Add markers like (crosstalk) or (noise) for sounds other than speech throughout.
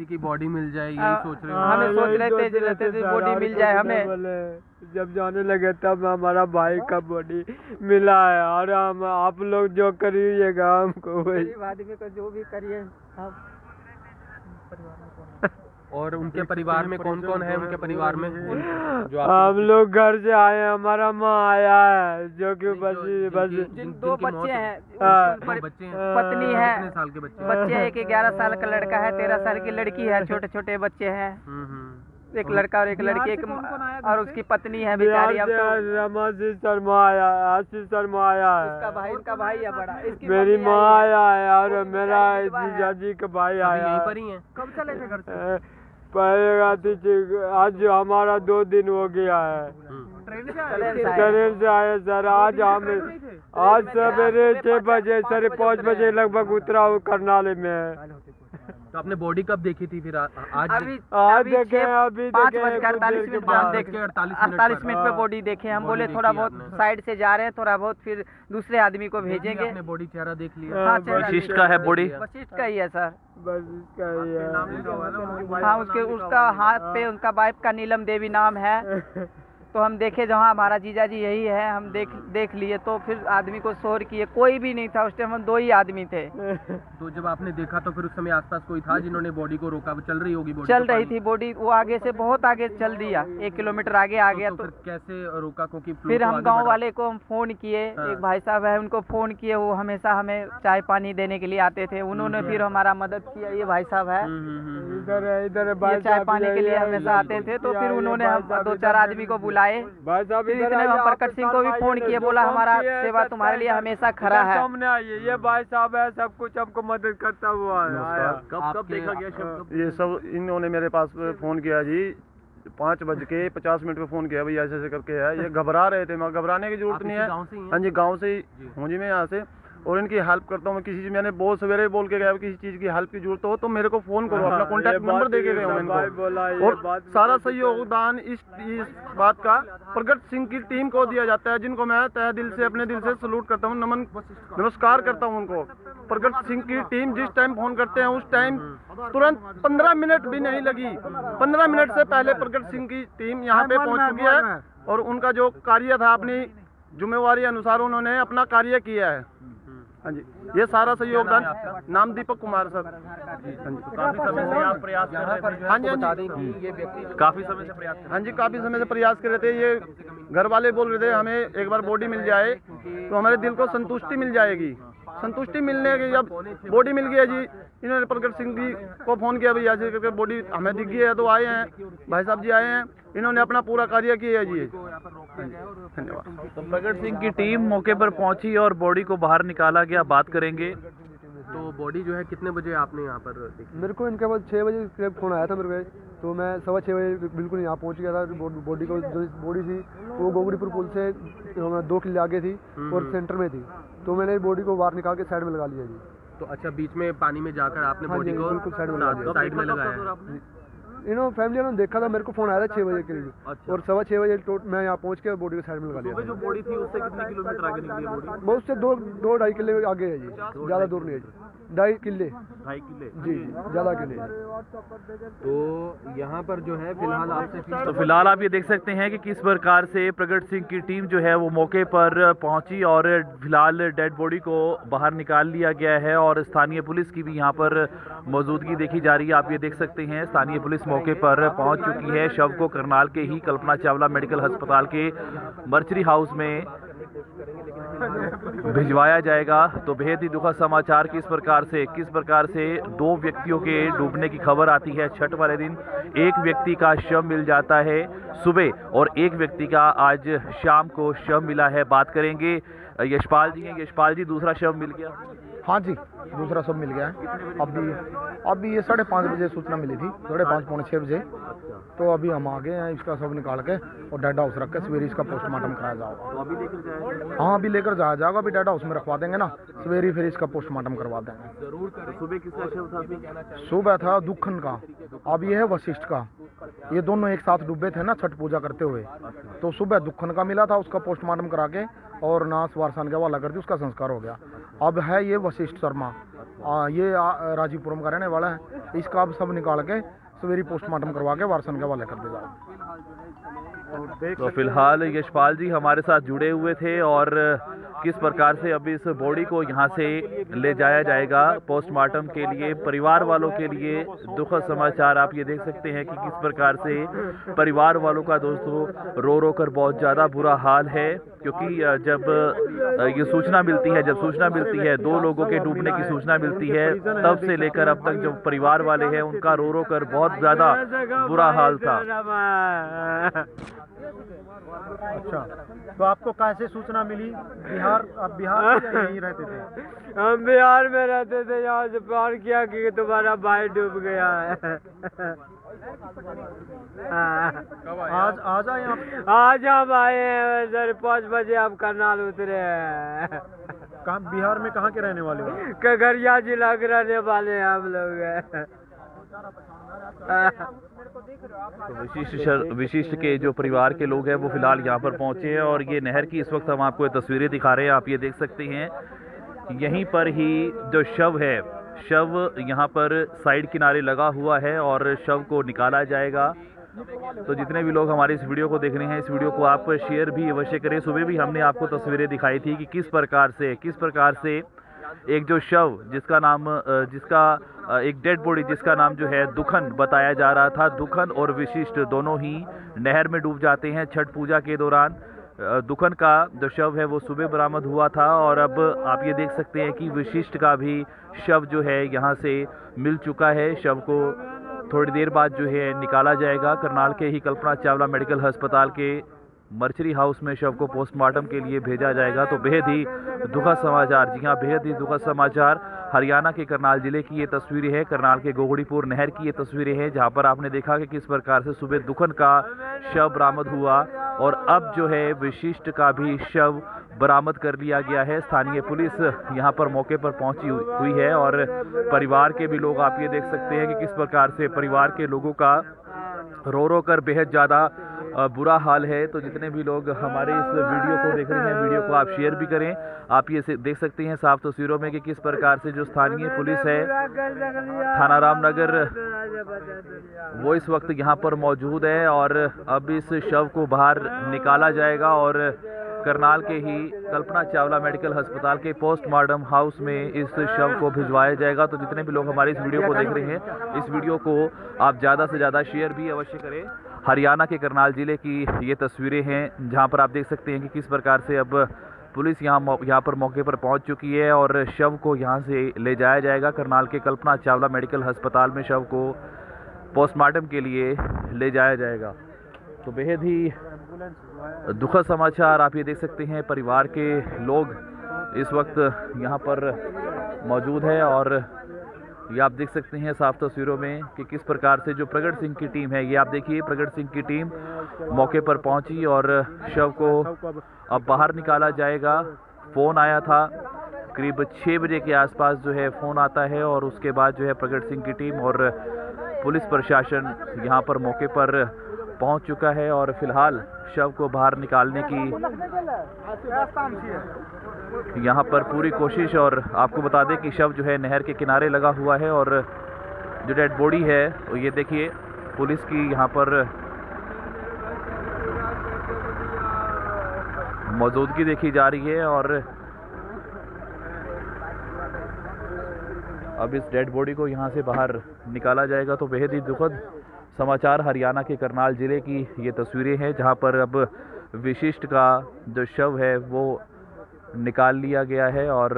किसी की बॉडी मिल जाए यही हाँ, सोच रहे हैं हमें सोच रहे थे, सोच रहते थे, बॉडी मिल जाए हमें। बोले। जब जाने लगे तब हमारा भाई का बॉडी मिला है और हम आप लोग जो करिएगा हमको वही बाद आदमी को जो भी करिए आप और उनके परिवार में कौन कौन है उनके परिवार में? जो हम लोग घर से आए हैं, हमारा माँ आया है जो कि बस बस दो बच्चे है। हैं। हाँ। बच्चे पत्नी है। साल के बच्चे बच्चे एक ग्यारह साल का लड़का है तेरह साल की लड़की है छोटे छोटे बच्चे हैं। हम्म, हम्म। एक लड़का और एक लड़की एक और उसकी पत्नी है बिहार बेचारी अब तो रमाशीष शर्मा आया आशीष शर्मा आया उसका है भाई उनका भाई है? बड़ा। इसकी मेरी माँ आया है और मेरा। जीजा जी का भाई आया यहीं है। पर ही हैं। कब चले थे घर से? पहले आज हमारा दो दिन हो गया है। ट्रेन से आए? ट्रेन से आए सर आज हम आज सवेरे छह बजे साढ़े पाँच बजे लगभग उतरा हूँ करनाल में। तो आपने बॉडी कब देखी थी फिर? आ- आज अभी आज अभी देखे अभी पाँच देखे बज के कुछ अड़तालीस मिनट बाद। देखे। 48 मिनट अड़तालीस मिनट पे हाँ। बॉडी देखे। हम बोले थोड़ा बहुत साइड से जा रहे हैं थोड़ा बहुत फिर दूसरे आदमी को भेजेंगे। आपने बॉडी चेहरा देख लिया। हाँ, हाँ, वशिष्ठ का है body? वशिष्ठ का ही है सर। बस इसका ही है। हाँ उसके उसका हाथ पे उनका वाइफ का नीलम देवी नाम है। (laughs) तो हम देखे जहाँ हमारा जीजा जी यही है हम देख देख लिए तो फिर आदमी को शोर किए। कोई भी नहीं था उस टाइम हम दो ही आदमी थे। (laughs) तो जब आपने देखा तो फिर उस समय आसपास कोई था जिन्होंने बॉडी को रोका? वो चल रही होगी बॉडी चल रही थी बॉडी वो आगे से बहुत आगे चल दिया। एक किलोमीटर आगे आ गया तो, तो फिर कैसे रोका? क्योंकि फिर तो हम गाँव वाले को हम फ़ोन किए। हाँ। एक भाई साहब है उनको फ़ोन किए। वो हमेशा हमें चाय पानी देने के लिए आते थे। उन्होंने फिर हमारा मदद किया। ये भाई साहब है। हम्म, हम्म, हम्म, हम्म। इधर इधर है चाय पानी के लिए हमेशा आते थे। तो फिर उन्होंने दो चार आदमी को बुलाए भाई साहब इतने हम प्रकट सिंह को भी फ़ोन किए बोला हमारा सेवा तुम्हारे लिए हमेशा खड़ा है। सामने आइए ये भाई साहब है सब कुछ हमको मदद करता हुआ कब कब देखा गया ये सब इन्होंने मेरे पास फ़ोन किया जी पाँच बज के पचास मिनट पे फ़ोन किया भाई ऐसे ऐसे करके है। ये घबरा रहे थे मैं घबराने की ज़रूरत नहीं है। ही हैं? हाँ जी गाँव से ही हूँ जी मैं यहाँ से। और इनकी हेल्प करता हूँ मैं किसी चीज़ मैंने बहुत सवेरे बोल के गया किसी चीज़ की हेल्प की ज़रूरत हो तो मेरे को फ़ोन करो अपना हाँ, कॉन्टैक्ट नंबर दे के हूँ बोला, इनको और सारा है। सहयोगदान इस इस बात का प्रगट सिंह की टीम को दिया जाता है जिनको मैं तह दिल से अपने दिल से सलूट करता हूँ नमन नमस्कार करता हूँ उनको। प्रगट सिंह की टीम जिस टाइम फ़ोन करते हैं उस टाइम तुरंत पंद्रह मिनट भी नहीं लगी। पंद्रह मिनट से पहले प्रगट सिंह की टीम यहाँ पे पहुँच चुकी है और उनका जो कार्य था अपनी जिम्मेवारी अनुसार उन्होंने अपना कार्य किया है। हाँ जी। ये सारा सहयोगदान नाम दीपक कुमार सर। हाँ काफ़ी समय से आप प्रयास कर रहे थे। हाँ जी, हाँ जी। काफ़ी समय से प्रयास हाँ जी काफ़ी समय से प्रयास कर रहे थे। ये घर वाले बोल रहे थे हमें एक बार बॉडी मिल जाए तो हमारे दिल को संतुष्टि मिल जाएगी। संतुष्टि मिलने की जब बॉडी मिल गई है जी। इन्होंने प्रगट सिंह जी को फ़ोन किया, भैया जी करके बॉडी हमें दिख गई है तो आए हैं। भाई साहब जी आए हैं। इन्होंने अपना पूरा कार्य किया है जी। धन्यवाद। तो प्रगट सिंह की टीम मौके पर पहुँची और बॉडी को बाहर निकाला गया। बात करेंगे तो बॉडी जो है कितने बजे आपने यहाँ पर देखी? मेरे को इनके बाद छः बजे करीब फ़ोन आया था मेरे को तो मैं सवा छः बजे बिल्कुल यहाँ पहुँच गया था। बॉडी को जो बॉडी थी वो गोगड़ीपुर पुल से दो किले आगे थी और सेंटर में थी। तो मैंने बॉडी को बाहर निकाल के साइड में लगा लिया जी। तो अच्छा बीच में पानी में जाकर आपने हाँ बॉडी को साइड में लगा दिया। नो इन्होंने फैमिली वालों ने देखा था मेरे को फ़ोन आया था छः बजे के लिए अच्छा। और सवा छः बजे मैं यहाँ पहुँच के बॉडी को साइड में लगा लिया जो बॉडी थी उससे कितने किलोमीटर आगे निकली बॉडी बहुत से दो दो ढाई किलोमीटर आगे है जी ज़्यादा दूर नहीं है जी ढाई किले। ढाई किले। जी ज़्यादा किले। तो यहाँ पर जो है फ़िलहाल आपसे तो फ़िलहाल आप ये देख सकते हैं कि किस प्रकार से प्रगट सिंह की टीम जो है वो मौके पर पहुँची और फ़िलहाल डेड बॉडी को बाहर निकाल लिया गया है और स्थानीय पुलिस की भी यहाँ पर मौजूदगी देखी जा रही है। आप ये देख सकते हैं स्थानीय पुलिस मौके पर पहुँच चुकी है। शव को करनाल के ही कल्पना चावला मेडिकल अस्पताल के मर्चरी हाउस में भिजवाया जाएगा। तो बेहद ही दुखद समाचार किस प्रकार से, किस प्रकार से दो व्यक्तियों के डूबने की खबर आती है छठ वाले दिन। एक व्यक्ति का शव मिल जाता है सुबह और एक व्यक्ति का आज शाम को शव मिला है। बात करेंगे यशपाल जी हैं यशपाल जी, दूसरा शव मिल गया। हाँ जी दूसरा सब मिल गया है। अभी अभी ये साढ़े पाँच बजे सूचना मिली थी साढ़े पाँच पौने छः बजे। तो अभी हम आ गए हैं इसका सब निकाल के और डेड हाउस रख के सवेरे इसका पोस्टमार्टम कराया जाएगा। हाँ अभी लेकर जाया जाएगा अभी डेड हाउस में रखवा देंगे ना सवेरे फिर इसका पोस्टमार्टम करवा देंगे। सुबह था दुखन का अब ये है वशिष्ठ का। ये दोनों एक साथ डूबे थे ना छठ पूजा करते हुए। तो सुबह दुखन का मिला था उसका पोस्टमार्टम करा के और नाश वारसान के हवाला कर दी उसका संस्कार हो गया। अब है ये वशिष्ठ शर्मा। ये राजीवपुरम का रहने वाला है। इसका अब सब निकाल के सवेरी पोस्टमार्टम करवा के वारसन के हवाले कर दे जाओ तो फ़िलहाल यशपाल जी हमारे साथ जुड़े हुए थे और किस प्रकार से अब इस बॉडी को यहाँ से ले जाया जाएगा पोस्टमार्टम के लिए परिवार वालों के लिए दुखद समाचार आप ये देख सकते हैं कि किस प्रकार से परिवार वालों का दोस्तों रो रो कर बहुत ज़्यादा बुरा हाल है क्योंकि जब ये सूचना मिलती है जब सूचना मिलती है दो लोगों के डूबने की सूचना मिलती है तब से लेकर अब तक जो परिवार वाले हैं उनका रो रो कर बहुत ज़्यादा बुरा हाल था। अच्छा तो आपको कैसे सूचना मिली? बिहार आप बिहार यहीं रहते थे? हम बिहार में रहते थे यहाँ से फ़ोन किया कि तुम्हारा भाई डूब गया है। आज आज आए आप? आज हम आए हैं सर पाँच बजे आप करनाल उतरे हैं। कहाँ बिहार में कहाँ के रहने वाले हो कगरिया जिला के रहने वाले हैं हम लोग। हैं विशिष्ट शर- विशिष्ट के जो परिवार के लोग हैं, वो फ़िलहाल यहाँ पर पहुँचे हैं और ये नहर की इस वक्त हम आपको तस्वीरें दिखा रहे हैं, आप ये देख सकते हैं। यहीं पर ही जो शव है, शव यहाँ पर साइड किनारे लगा हुआ है और शव को निकाला जाएगा। तो जितने भी लोग हमारे इस वीडियो को देख रहे हैं, इस वीडियो को आप शेयर भी अवश्य करें। सुबह भी हमने आपको तस्वीरें दिखाई थी कि किस प्रकार से, किस प्रकार से एक जो शव, जिसका नाम जिसका एक डेड बॉडी, जिसका नाम जो है दुखन, बताया जा रहा था। दुखन और विशिष्ट दोनों ही नहर में डूब जाते हैं छठ पूजा के दौरान। दुखन का जो शव है, वो सुबह बरामद हुआ था और अब आप ये देख सकते हैं कि विशिष्ट का भी शव जो है, यहाँ से मिल चुका है। शव को थोड़ी देर बाद जो है, निकाला जाएगा। करनाल के ही कल्पना चावला मेडिकल अस्पताल के मर्चरी हाउस में शव को पोस्टमार्टम के लिए भेजा जाएगा तो बेहद ही दुखद समाचार। जी हाँ बेहद ही दुखद समाचार। हरियाणा के करनाल ज़िले की ये तस्वीरें हैं। करनाल के गोगड़ीपुर नहर की ये तस्वीरें हैं, जहाँ पर आपने देखा कि किस प्रकार से सुबह दुखन का शव बरामद हुआ और अब जो है विशिष्ट का भी शव बरामद कर लिया गया है। स्थानीय पुलिस यहाँ पर मौके पर पहुँची हुई है और परिवार के भी लोग आप ये देख सकते हैं कि किस प्रकार से परिवार के लोगों का रो रो कर बेहद ज़्यादा बुरा हाल है तो जितने भी लोग हमारे इस वीडियो को देख रहे हैं, वीडियो को आप शेयर भी करें। आप ये देख सकते हैं साफ़ तस्वीरों में कि किस प्रकार से जो स्थानीय पुलिस है, थाना रामनगर, वो इस वक्त यहाँ पर मौजूद है और अब इस शव को बाहर निकाला जाएगा और करनाल के ही कल्पना चावला मेडिकल अस्पताल के पोस्टमार्टम हाउस में इस शव को भिजवाया जाएगा। तो जितने भी लोग हमारे इस वीडियो को देख रहे हैं, इस वीडियो को आप ज़्यादा से ज़्यादा शेयर भी अवश्य करें। हरियाणा के करनाल ज़िले की ये तस्वीरें हैं, जहाँ पर आप देख सकते हैं कि किस प्रकार से अब पुलिस यहाँ यहाँ पर मौके पर पहुँच चुकी है और शव को यहाँ से ले जाया जाएगा। करनाल के कल्पना चावला मेडिकल अस्पताल में शव को पोस्टमार्टम के लिए ले जाया जाएगा। तो बेहद ही दुखद समाचार आप ये देख सकते हैं, परिवार के लोग इस वक्त यहाँ पर मौजूद है और ये आप देख सकते हैं साफ़ तस्वीरों में कि किस प्रकार से जो प्रगट सिंह की टीम है, ये आप देखिए, प्रगट सिंह की टीम मौके पर पहुँची और शव को अब बाहर निकाला जाएगा। फ़ोन आया था, करीब छः बजे के आसपास जो है फ़ोन आता है और उसके बाद जो है प्रगट सिंह की टीम और पुलिस प्रशासन यहाँ पर मौके पर पहुँच चुका है और फ़िलहाल शव को बाहर निकालने की यहाँ पर पूरी कोशिश और आपको बता दें कि शव जो है नहर के किनारे लगा हुआ है और जो डेड बॉडी है ये देखिए, पुलिस की यहाँ पर मौजूदगी देखी जा रही है और अब इस डेड बॉडी को यहाँ से बाहर निकाला जाएगा तो बेहद ही दुखद समाचार हरियाणा के करनाल ज़िले की ये तस्वीरें हैं, जहाँ पर अब विशिष्ट का जो शव है, वो निकाल लिया गया है और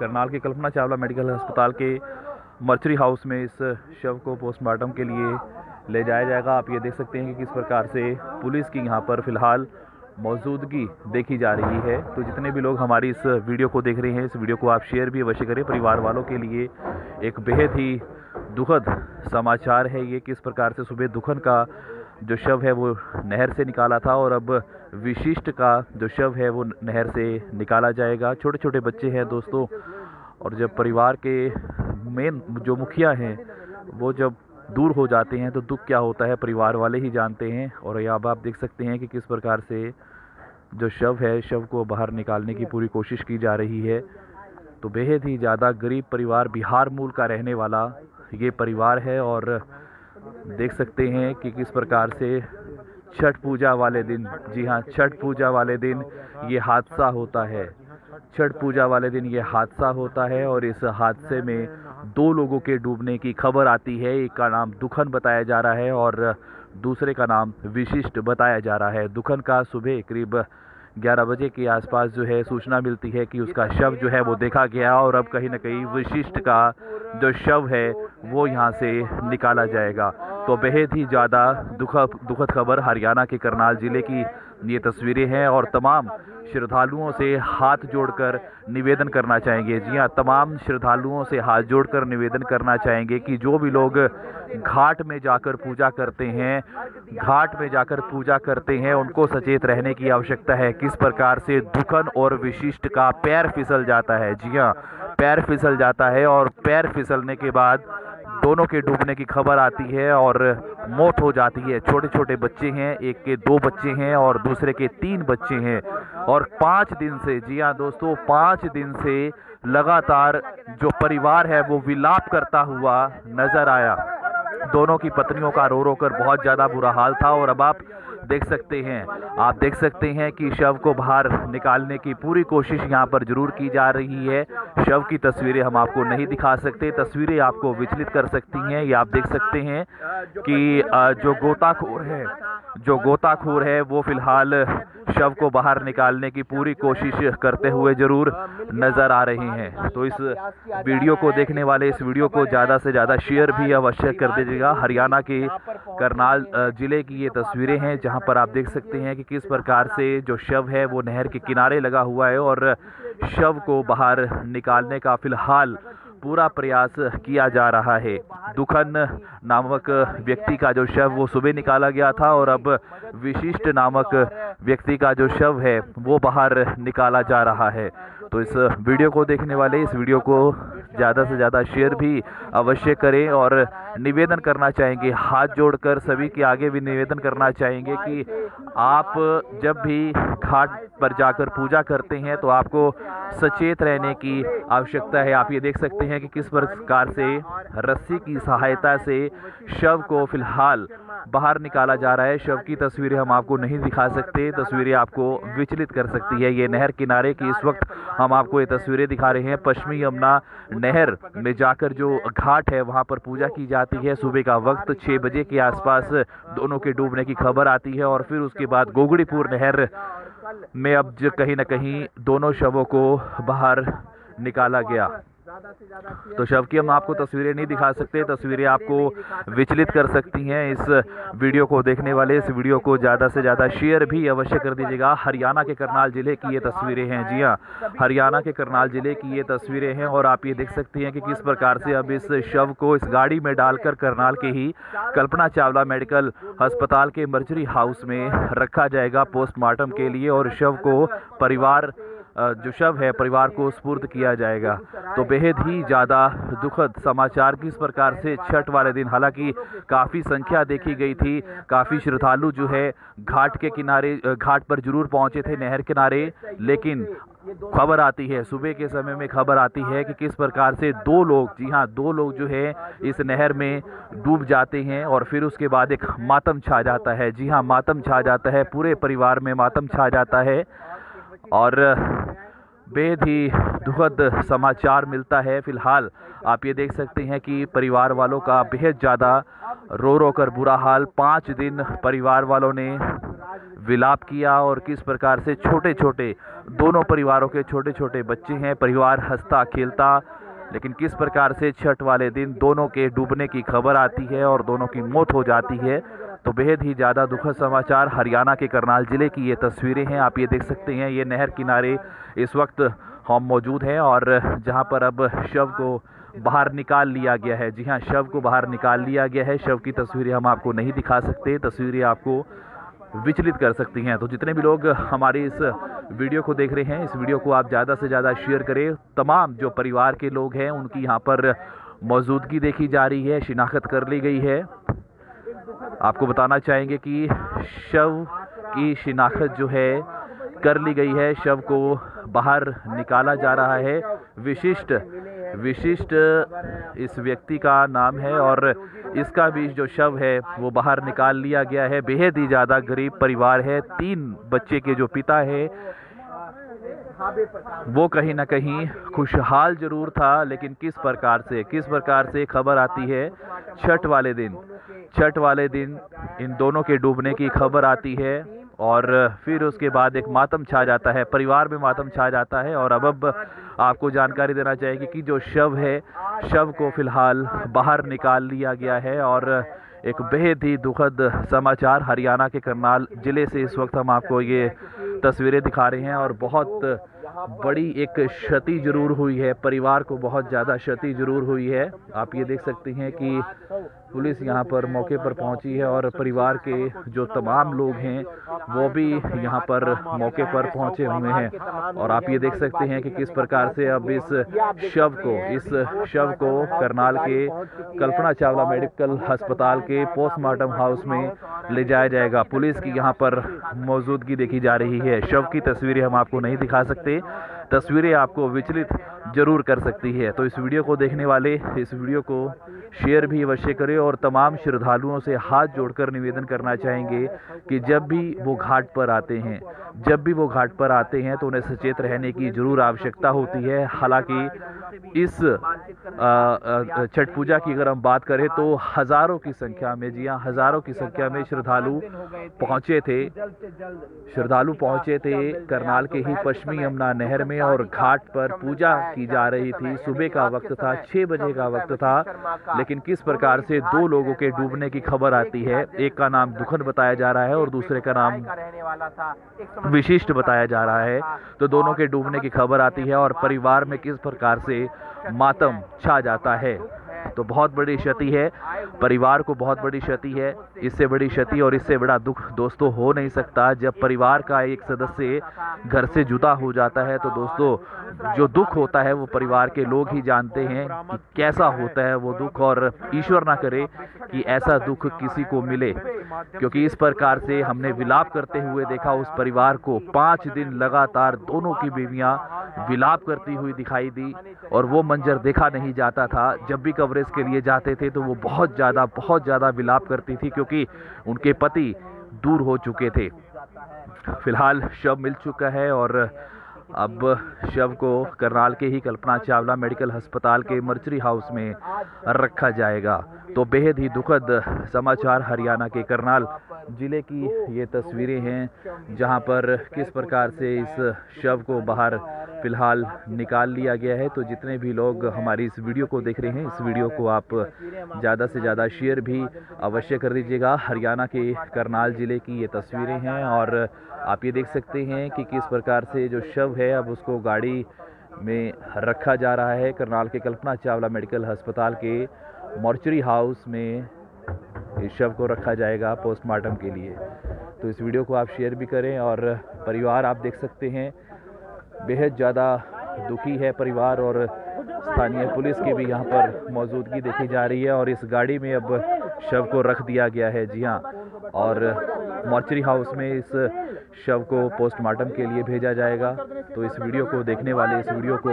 करनाल के कल्पना चावला मेडिकल अस्पताल के मर्चरी हाउस में इस शव को पोस्टमार्टम के लिए ले जाया जाएगा। आप ये देख सकते हैं कि किस प्रकार से पुलिस की यहाँ पर फ़िलहाल मौजूदगी देखी जा रही है। तो जितने भी लोग हमारी इस वीडियो को देख रहे हैं, इस वीडियो को आप शेयर भी अवश्य करें। परिवार वालों के लिए एक बेहद ही दुखद समाचार है ये, किस प्रकार से सुबह दुखन का जो शव है वो नहर से निकाला था और अब विशिष्ट का जो शव है वो नहर से निकाला जाएगा। छोटे छोटे बच्चे हैं दोस्तों और जब परिवार के मेन जो मुखिया हैं, वो जब दूर हो जाते हैं तो दुख क्या होता है परिवार वाले ही जानते हैं और अब आप देख सकते हैं कि किस प्रकार से जो शव है, शव को बाहर निकालने की पूरी कोशिश की जा रही है। तो बेहद ही ज़्यादा गरीब परिवार बिहार मूल का रहने वाला ये परिवार है और देख सकते हैं कि किस प्रकार से छठ पूजा वाले दिन, जी हाँ छठ पूजा वाले दिन ये हादसा होता है। छठ पूजा वाले दिन ये हादसा होता है और इस हादसे में दो लोगों के डूबने की खबर आती है। एक का नाम दुखन बताया जा रहा है और दूसरे का नाम विशिष्ट बताया जा रहा है। दुखन का सुबह करीब 11 बजे के आसपास जो है सूचना मिलती है कि उसका शव जो है वो देखा गया और अब कहीं ना कहीं विशिष्ट का जो शव है वो यहाँ से निकाला जाएगा। तो बेहद ही ज़्यादा दुखद दुखद खबर हरियाणा के करनाल ज़िले की ये तस्वीरें हैं और तमाम श्रद्धालुओं से हाथ जोड़कर निवेदन करना चाहेंगे। जी हाँ तमाम श्रद्धालुओं से हाथ जोड़कर निवेदन करना चाहेंगे कि जो भी लोग घाट में जाकर पूजा करते हैं, घाट में जाकर पूजा करते हैं, उनको सचेत रहने की आवश्यकता है। किस प्रकार से दुखन और विशिष्ट का पैर फिसल जाता है? जी हाँ पैर फिसल जाता है और पैर फिसलने के बाद दोनों के डूबने की खबर आती है और मौत हो जाती है। छोटे छोटे बच्चे हैं, एक के दो बच्चे हैं और दूसरे के तीन बच्चे हैं। और पाँच दिन से, जी हाँ दोस्तों, पाँच दिन से लगातार जो परिवार है वो विलाप करता हुआ नज़र आया। दोनों की पत्नियों का रो रो कर बहुत ज़्यादा बुरा हाल था और अब आप देख सकते हैं, आप देख सकते हैं कि शव को बाहर निकालने की पूरी कोशिश यहाँ पर ज़रूर की जा रही है। शव की तस्वीरें हम आपको नहीं दिखा सकते, तस्वीरें आपको विचलित कर सकती हैं। ये आप देख सकते हैं कि जो गोताखोर है जो गोताखोर है, वो फ़िलहाल शव को बाहर निकालने की पूरी कोशिश करते हुए ज़रूर नज़र आ रहे हैं। तो इस वीडियो को देखने वाले, इस वीडियो को ज़्यादा से ज़्यादा शेयर भी अवश्य कर दीजिएगा। हरियाणा के करनाल ज़िले की ये तस्वीरें हैं, जहाँ पर आप देख सकते हैं कि किस प्रकार से जो शव है, वो नहर के किनारे लगा हुआ है और शव को बाहर निकालने का फ़िलहाल पूरा प्रयास किया जा रहा है। दुखन नामक व्यक्ति का जो शव वो सुबह निकाला गया था और अब विशिष्ट नामक व्यक्ति का जो शव है, वो बाहर निकाला जा रहा है। तो इस वीडियो को देखने वाले, इस वीडियो को ज़्यादा से ज़्यादा शेयर भी अवश्य करें और निवेदन करना चाहेंगे, हाथ जोड़कर सभी के आगे भी निवेदन करना चाहेंगे कि आप जब भी घाट पर जाकर पूजा करते हैं तो आपको सचेत रहने की आवश्यकता है। आप ये देख सकते हैं कि किस प्रकार से रस्सी की सहायता से शव को फ़िलहाल बाहर निकाला जा रहा है। शव की तस्वीरें हम आपको नहीं दिखा सकते। तस्वीरें आपको विचलित कर सकती है। ये नहर किनारे की इस वक्त हम आपको ये तस्वीरें दिखा रहे हैं। पश्चिमी यमुना नहर में जाकर जो घाट है, वहाँ पर पूजा की जाती है। सुबह का वक्त छः बजे के आसपास दोनों के डूबने की खबर आती है और फिर उसके बाद गोगड़ीपुर नहर में अब कहीं ना कहीं दोनों शवों को बाहर निकाला गया। तो शव की हम आपको तस्वीरें नहीं दिखा सकते, तस्वीरें आपको विचलित कर सकती हैं। इस वीडियो को देखने वाले, इस वीडियो को ज़्यादा से ज़्यादा शेयर भी अवश्य कर दीजिएगा। हरियाणा के करनाल ज़िले की ये तस्वीरें हैं। जी हाँ हरियाणा के करनाल ज़िले की ये तस्वीरें हैं और आप ये देख सकती हैं कि किस प्रकार से अब इस शव को इस गाड़ी में डालकर करनाल के ही कल्पना चावला मेडिकल अस्पताल के मर्जरी हाउस में रखा जाएगा पोस्टमार्टम के लिए और शव को परिवार जो शव है, परिवार को स्पूर्द किया जाएगा। तो बेहद ही ज़्यादा दुखद समाचार किस प्रकार से छठ वाले दिन, हालाँकि काफ़ी संख्या देखी गई थी, काफ़ी श्रद्धालु जो है, घाट के किनारे घाट पर ज़रूर पहुँचे थे, नहर किनारे, लेकिन खबर आती है, सुबह के समय में खबर आती है कि किस प्रकार से दो लोग, जी हाँ दो लोग जो है, इस नहर में डूब जाते हैं और फिर उसके बाद एक मातम छा जाता है। जी हाँ मातम छा जाता है, पूरे परिवार में मातम छा जाता है। और बेहद ही दुखद समाचार मिलता है फ़िलहाल। आप ये देख सकते हैं कि परिवार वालों का बेहद ज़्यादा रो रो कर बुरा हाल। पाँच दिन परिवार वालों ने विलाप किया और किस प्रकार से छोटे छोटे दोनों परिवारों के छोटे छोटे बच्चे हैं। परिवार हंसता खेलता, लेकिन किस प्रकार से छठ वाले दिन दोनों के डूबने की खबर आती है और दोनों की मौत हो जाती है तो बेहद ही ज़्यादा दुखद समाचार हरियाणा के करनाल ज़िले की ये तस्वीरें हैं। आप ये देख सकते हैं, ये नहर किनारे इस वक्त हम मौजूद हैं और जहाँ पर अब शव को बाहर निकाल लिया गया है। जी हाँ शव को बाहर निकाल लिया गया है। शव की तस्वीरें हम आपको नहीं दिखा सकते, तस्वीरें आपको विचलित कर सकती हैं। तो जितने भी लोग हमारी इस वीडियो को देख रहे हैं, इस वीडियो को आप ज़्यादा से ज़्यादा शेयर करें। तमाम जो परिवार के लोग हैं, उनकी यहाँ पर मौजूदगी देखी जा रही है, शिनाख्त कर ली गई है। आपको बताना चाहेंगे कि शव की शिनाख्त जो है, कर ली गई है। शव को बाहर निकाला जा रहा है। विशिष्ट विशिष्ट इस व्यक्ति का नाम है और इसका भी जो शव है, वो बाहर निकाल लिया गया है। बेहद ही ज़्यादा गरीब परिवार है। तीन बच्चे के जो पिता है वो कहीं ना कहीं खुशहाल ज़रूर था, लेकिन किस प्रकार से, किस प्रकार से खबर आती है छठ वाले दिन? छठ वाले दिन इन दोनों के डूबने की खबर आती है और फिर उसके बाद एक मातम छा जाता है, परिवार में मातम छा जाता है और अब अब आपको जानकारी देना चाहिए कि जो शव है, शव को फ़िलहाल बाहर निकाल लिया गया है और एक बेहद ही दुखद समाचार हरियाणा के करनाल ज़िले से इस वक्त हम आपको ये तस्वीरें दिखा रहे हैं और बहुत बड़ी एक क्षति ज़रूर हुई है, परिवार को बहुत ज़्यादा क्षति ज़रूर हुई है। आप ये देख सकते हैं कि पुलिस यहाँ पर मौके पर पहुँची है और परिवार के जो तमाम लोग हैं, वो भी यहाँ पर मौके पर पहुँचे हुए हैं। और आप ये देख सकते हैं कि किस प्रकार से अब इस शव को, इस शव को करनाल के कल्पना चावला मेडिकल अस्पताल के पोस्टमार्टम हाउस में ले जाया जाएगा। पुलिस की यहाँ पर मौजूदगी देखी जा रही है। शव की तस्वीरें हम आपको नहीं दिखा सकते। तस्वीरें आपको विचलित ज़रूर कर सकती है। तो इस वीडियो को देखने वाले, इस वीडियो को शेयर भी अवश्य करें और तमाम श्रद्धालुओं से हाथ जोड़कर निवेदन करना चाहेंगे कि जब भी वो घाट पर आते हैं, जब भी वो घाट पर आते हैं तो उन्हें सचेत रहने की ज़रूर आवश्यकता होती है। हालाँकि इस छठ पूजा की अगर हम बात करें तो हज़ारों की संख्या में, जी हाँ हज़ारों की संख्या में श्रद्धालु पहुँचे थे। श्रद्धालु पहुँचे थे करनाल के ही पश्चिमी यमुना नहर में और घाट पर पूजा की जा रही थी। सुबह का वक्त था, छह बजे का वक्त था। लेकिन किस प्रकार से दो लोगों के डूबने की खबर आती है? एक का नाम दुखन बताया जा रहा है और दूसरे का नाम विशिष्ट बताया जा रहा है। तो दोनों के डूबने की खबर आती है और परिवार में किस प्रकार से मातम छा जाता है? तो बहुत बड़ी क्षति है। परिवार को बहुत बड़ी क्षति है। इससे बड़ी क्षति और इससे बड़ा दुख दोस्तों हो नहीं सकता। जब परिवार का एक सदस्य घर से जुदा हो जाता है तो दोस्तों, जो दुख होता है, वो परिवार के लोग ही जानते हैं कि कैसा होता है वो दुख। और ईश्वर ना करे कि ऐसा दुख किसी को मिले, क्योंकि इस प्रकार से हमने विलाप करते हुए देखा, उस परिवार को पाँच दिन लगातार दोनों की बीवियाँ विलाप करती हुई दिखाई दी और वो मंजर देखा नहीं जाता था। जब भी कवरेज के लिए जाते थे तो वो बहुत ज़्यादा बहुत ज़्यादा विलाप करती थी क्योंकि उनके पति दूर हो चुके थे। फ़िलहाल शव मिल चुका है और अब शव को करनाल के ही कल्पना चावला मेडिकल अस्पताल के मर्चरी हाउस में रखा जाएगा। तो बेहद ही दुखद समाचार हरियाणा के करनाल ज़िले की ये तस्वीरें हैं, जहाँ पर किस प्रकार से इस शव को बाहर फ़िलहाल निकाल लिया गया है। तो जितने भी लोग हमारी इस वीडियो को देख रहे हैं, इस वीडियो को आप ज़्यादा से ज़्यादा शेयर भी अवश्य कर दीजिएगा। हरियाणा के करनाल ज़िले की ये तस्वीरें हैं और आप ये देख सकते हैं कि किस प्रकार से जो शव है। अब उसको गाड़ी में रखा जा रहा है करनाल के कल्पना चावला मेडिकल अस्पताल के मॉर्चरी हाउस में इस शव को रखा जाएगा पोस्टमार्टम के लिए। तो इस वीडियो को आप शेयर भी करें और परिवार आप देख सकते हैं। बेहद ज़्यादा दुखी है परिवार और स्थानीय पुलिस की भी यहाँ पर मौजूदगी देखी जा रही है और इस गाड़ी में अब शव को रख दिया गया है। जी हाँ और मॉर्चरी हाउस में इस शव को पोस्टमार्टम के लिए भेजा जाएगा। तो इस वीडियो को देखने वाले, इस वीडियो को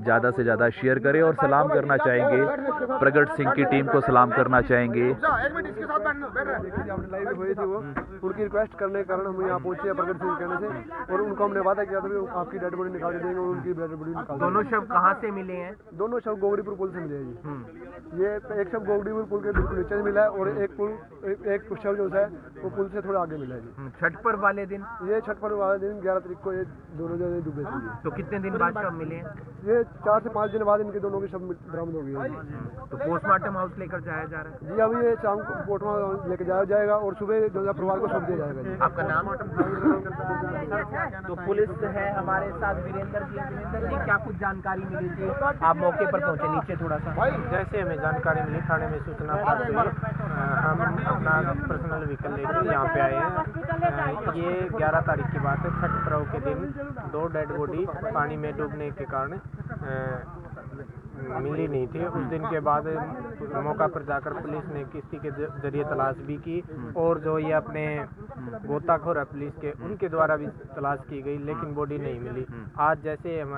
ज़्यादा से ज़्यादा शेयर करें और सलाम करना चाहेंगे। प्रगट सिंह की टीम को सलाम करना चाहेंगे। लाइव हुई थी वो। उनकी रिक्वेस्ट करने के कारण हम यहाँ पहुँचे हैं प्रगट सिंह कहने से। और उनको हमने वादा किया था आपकी डेड बॉडी निकाल देंगे और उनकी डेड बॉडी निकाल दोनों शव कहाँ से मिले हैं? दोनों शव गोगड़ीपुर पुल से मिले हैं जी। ये एक शव गोगड़ीपुर पुल के बिल्कुल नीचे से मिला है और एक पुल एक, शव जो है वो पुल से थोड़ा आगे मिला है जी। छठ पर्व वाले दिन? ये छठ पर्व वाले दिन ग्यारह तारीख को ये दोनों जने डूबे थे तो कितने दिन बाद शव मिले ये चार से पाँच दिन बाद इनके दोनों की शव बरामद हो गई है। तो पोस्टमार्टम हाउस लेकर जाया जा रहा है? जी अभी ये शाम को पोटमा लेके जाया जाएगा और सुबह जो है परिवार को सौंप दिया जाएगा आपका नाम तो पुलिस है हमारे साथ वीरेंद्र जी। वीरेंद्र जी क्या कुछ जानकारी मिली थी? आप मौके पर पहुँचे नीचे थोड़ा सा। जैसे हमें जानकारी मिली थाने में सूचना प्राप्त हुई। हम अपना पर्सनल व्हीकल लेकर यहाँ पे आए हैं। ये 11 तारीख की बात है, छठ पर्व के दिन दो डेड बॉडी पानी में डूबने के कारण मिली नहीं थी। उस दिन के बाद मौका पर जाकर पुलिस ने किस्ती के ज़रिए तलाश भी की और जो ये अपने गोताखोर है पुलिस के उनके द्वारा भी तलाश की गई लेकिन बॉडी नहीं मिली। आज जैसे हम,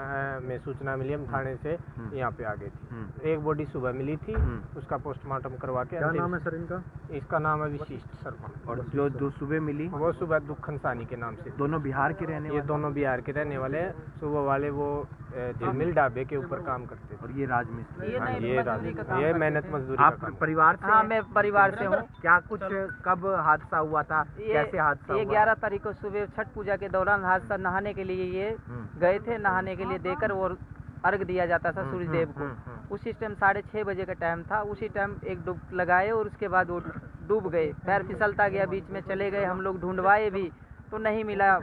सूचना मिली हम थाने से यहाँ पे आ गए थे। एक बॉडी सुबह मिली थी उसका पोस्टमार्टम करवा के क्या नाम है सर इनका? इसका नाम है विशिष्ट शर्मा। और जो जो सुबह मिली? वो सुबह दुखन सानी के नाम से। दोनों बिहार के रहने ये दोनों बिहार के रहने वाले सुबह वाले वो झिलमिल ढाबे के ऊपर काम करते थे। और ये राजमिस्त्री। ये हाँ, ये राज- ये मेहनत मजदूरी आप काम। परिवार से हाँ मैं परिवार से हूँ। क्या कुछ कब हादसा हुआ था? कैसे हादसा ये ग्यारह तारीख को सुबह छठ पूजा के दौरान हादसा नहाने के लिए ये हम्म। गए थे नहाने के लिए देकर और अर्घ दिया जाता था सूर्य देव को। हम्म, हम्म। उसी टाइम साढ़े छः बजे का टाइम था उसी टाइम एक डुब लगाए और उसके बाद वो डूब गए। पैर फिसलता गया बीच में चले गए हम लोग ढूंढवाए भी तो नहीं मिला।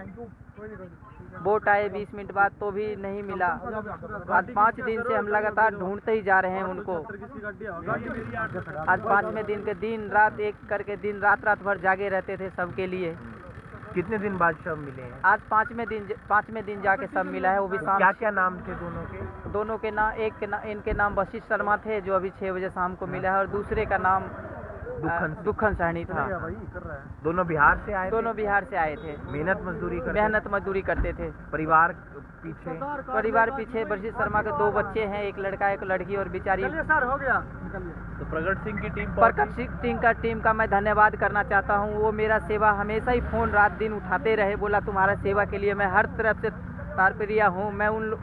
बोट आए बीस मिनट बाद तो भी नहीं मिला। आज पाँच दिन से हम लगातार ढूंढते ही जा रहे हैं उनको। आज पाँचवें दिन के दिन रात एक करके दिन रात रात भर जागे रहते थे सबके लिए। कितने दिन बाद सब मिले हैं? आज पाँचवें दिन पाँचवें दिन जाके सब मिला है वो भी शाम। क्या क्या नाम थे दोनों के? दोनों के नाम एक के नाम इनके नाम वशिष्ठ शर्मा थे जो अभी छः बजे शाम को मिला है और दूसरे का नाम दुखन दुखन सहनी था। दोनों बिहार से आए दोनों बिहार से आए थे। मेहनत मजदूरी करते मेहनत मजदूरी करते थे। परिवार पीछे? परिवार पीछे वशिष्ठ शर्मा के दो बच्चे हैं एक लड़का एक लड़की और बेचारी। तो प्रगट सिंह की टीम प्रकट सिंह टीम का टीम का मैं धन्यवाद करना चाहता हूँ। वो मेरा सेवा हमेशा ही फ़ोन रात दिन उठाते रहे बोला तुम्हारा सेवा के लिए मैं हर तरफ़ से तारप्रिया हूँ। मैं उन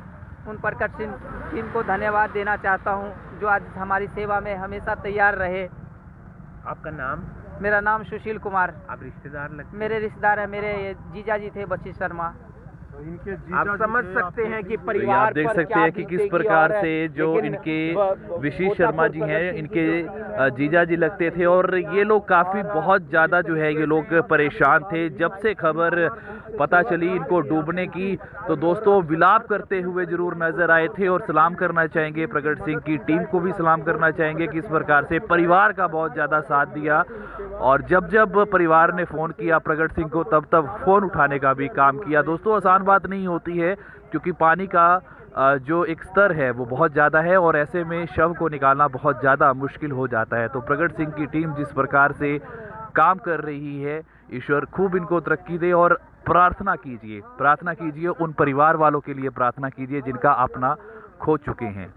उन प्रकट सिंह टीम को धन्यवाद देना चाहता हूँ जो आज हमारी सेवा में हमेशा तैयार रहे। आपका नाम? मेरा नाम सुशील कुमार। आप रिश्तेदार लगते मेरे रिश्तेदार है मेरे जीजा जी थे बच्ची शर्मा। आप समझ सकते हैं कि परिवार आप देख सकते हैं कि किस प्रकार से जो इनके विशीष शर्मा जी हैं इनके जीजा जी लगते थे और ये लोग काफ़ी बहुत ज़्यादा जो है ये लोग परेशान थे। जब से खबर पता चली इनको डूबने की तो दोस्तों विलाप करते हुए ज़रूर नज़र आए थे और सलाम करना चाहेंगे। प्रगट सिंह की टीम को भी सलाम करना चाहेंगे किस प्रकार से परिवार का बहुत ज़्यादा साथ दिया। और जब जब परिवार ने फ़ोन किया प्रगट सिंह को तब तब फ़ोन उठाने का भी काम किया। दोस्तों आसान बात नहीं होती है, क्योंकि पानी का जो एक स्तर है, वो बहुत ज़्यादा है और ऐसे में शव को निकालना बहुत ज़्यादा मुश्किल हो जाता है। तो प्रगट सिंह की टीम जिस प्रकार से काम कर रही है, ईश्वर खूब इनको तरक्की दे और प्रार्थना कीजिए प्रार्थना कीजिए, उन परिवार वालों के लिए प्रार्थना कीजिए जिनका अपना खो चुके हैं।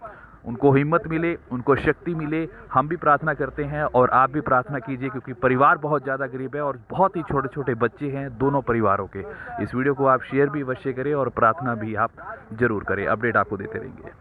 उनको हिम्मत मिले, उनको शक्ति मिले, हम भी प्रार्थना करते हैं और आप भी प्रार्थना कीजिए क्योंकि परिवार बहुत ज़्यादा गरीब है और बहुत ही छोटे छोटे बच्चे हैं दोनों परिवारों के। इस वीडियो को आप शेयर भी अवश्य करें और प्रार्थना भी आप ज़रूर करें। अपडेट आपको देते रहेंगे